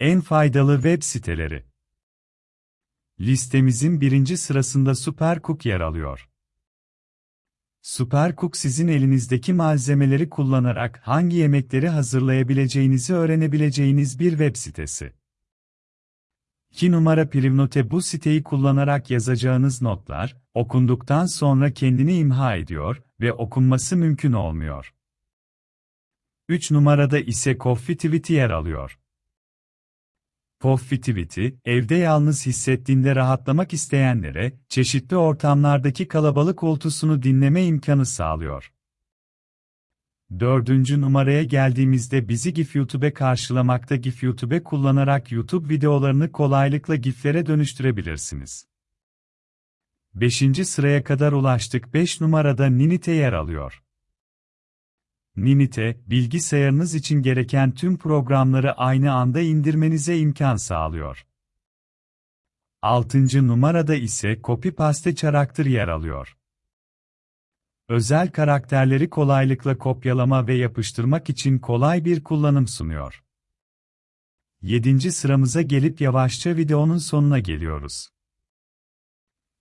En faydalı web siteleri. Listemizin birinci sırasında Supercook yer alıyor. Supercook sizin elinizdeki malzemeleri kullanarak hangi yemekleri hazırlayabileceğinizi öğrenebileceğiniz bir web sitesi. 2 numara Privnote bu siteyi kullanarak yazacağınız notlar, okunduktan sonra kendini imha ediyor ve okunması mümkün olmuyor. 3 numarada ise Coffeetivity yer alıyor. Coffeetivity, evde yalnız hissettiğinde rahatlamak isteyenlere, çeşitli ortamlardaki kalabalık uğultusunu dinleme imkanı sağlıyor. Dördüncü numaraya geldiğimizde bizi GIF YouTube'e karşılamakta GIF YouTube'e kullanarak YouTube videolarını kolaylıkla GIF'lere dönüştürebilirsiniz. Beşinci sıraya kadar ulaştık 5 numarada Ninite yer alıyor. Ninite, bilgisayarınız için gereken tüm programları aynı anda indirmenize imkan sağlıyor. 6. numarada ise Copy Paste Character yer alıyor. Özel karakterleri kolaylıkla kopyalama ve yapıştırmak için kolay bir kullanım sunuyor. 7. sıramıza gelip yavaşça videonun sonuna geliyoruz.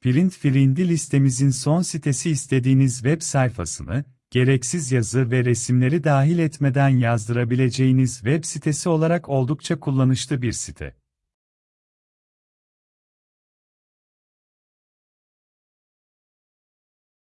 Print Friendly listemizin son sitesi istediğiniz web sayfasını, gereksiz yazı ve resimleri dahil etmeden yazdırabileceğiniz web sitesi olarak oldukça kullanışlı bir site.